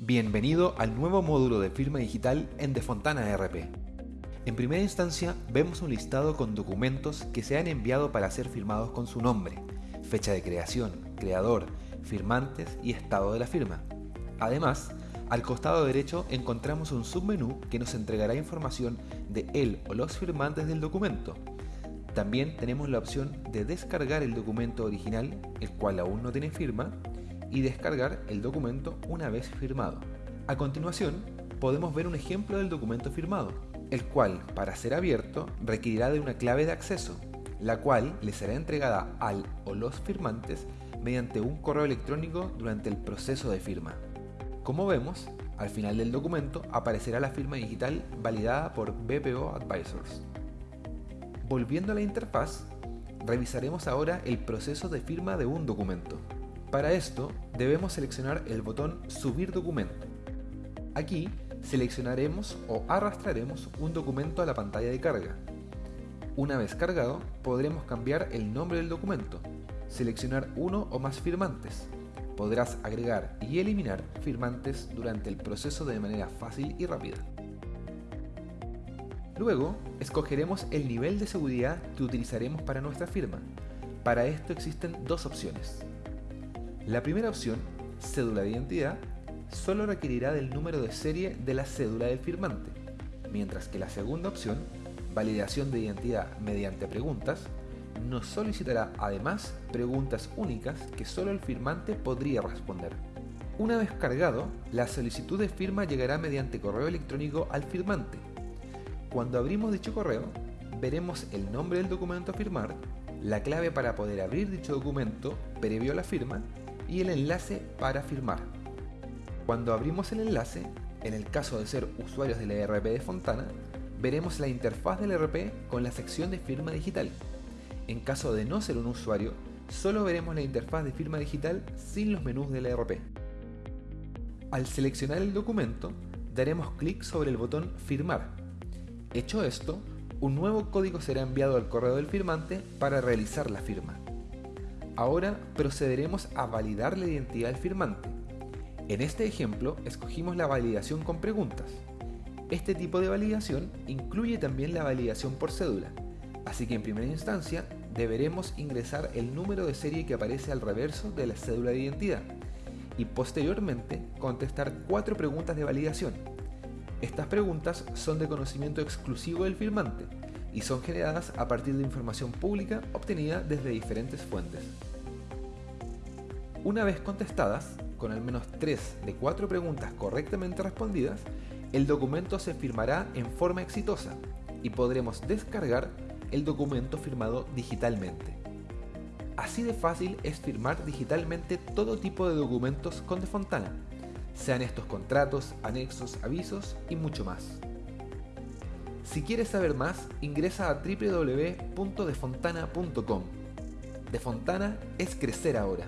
Bienvenido al nuevo módulo de firma digital en Defontana RP. En primera instancia vemos un listado con documentos que se han enviado para ser firmados con su nombre, fecha de creación, creador, firmantes y estado de la firma. Además, al costado derecho encontramos un submenú que nos entregará información de él o los firmantes del documento. También tenemos la opción de descargar el documento original, el cual aún no tiene firma, y descargar el documento una vez firmado. A continuación, podemos ver un ejemplo del documento firmado, el cual, para ser abierto, requerirá de una clave de acceso, la cual le será entregada al o los firmantes mediante un correo electrónico durante el proceso de firma. Como vemos, al final del documento aparecerá la firma digital validada por BPO Advisors. Volviendo a la interfaz, revisaremos ahora el proceso de firma de un documento. Para esto, debemos seleccionar el botón Subir documento. Aquí, seleccionaremos o arrastraremos un documento a la pantalla de carga. Una vez cargado, podremos cambiar el nombre del documento, seleccionar uno o más firmantes. Podrás agregar y eliminar firmantes durante el proceso de manera fácil y rápida. Luego, escogeremos el nivel de seguridad que utilizaremos para nuestra firma. Para esto existen dos opciones. La primera opción, cédula de identidad, solo requerirá del número de serie de la cédula del firmante, mientras que la segunda opción, validación de identidad mediante preguntas, nos solicitará además preguntas únicas que solo el firmante podría responder. Una vez cargado, la solicitud de firma llegará mediante correo electrónico al firmante. Cuando abrimos dicho correo, veremos el nombre del documento a firmar, la clave para poder abrir dicho documento previo a la firma y el enlace para firmar. Cuando abrimos el enlace, en el caso de ser usuarios del ERP de Fontana, veremos la interfaz del ERP con la sección de firma digital. En caso de no ser un usuario, solo veremos la interfaz de firma digital sin los menús del ERP. Al seleccionar el documento, daremos clic sobre el botón Firmar. Hecho esto, un nuevo código será enviado al correo del firmante para realizar la firma. Ahora procederemos a validar la identidad del firmante. En este ejemplo escogimos la validación con preguntas. Este tipo de validación incluye también la validación por cédula, así que en primera instancia deberemos ingresar el número de serie que aparece al reverso de la cédula de identidad y posteriormente contestar cuatro preguntas de validación. Estas preguntas son de conocimiento exclusivo del firmante y son generadas a partir de información pública obtenida desde diferentes fuentes. Una vez contestadas, con al menos 3 de 4 preguntas correctamente respondidas, el documento se firmará en forma exitosa y podremos descargar el documento firmado digitalmente. Así de fácil es firmar digitalmente todo tipo de documentos con Defontana, sean estos contratos, anexos, avisos y mucho más. Si quieres saber más, ingresa a www.defontana.com. De Fontana es crecer ahora.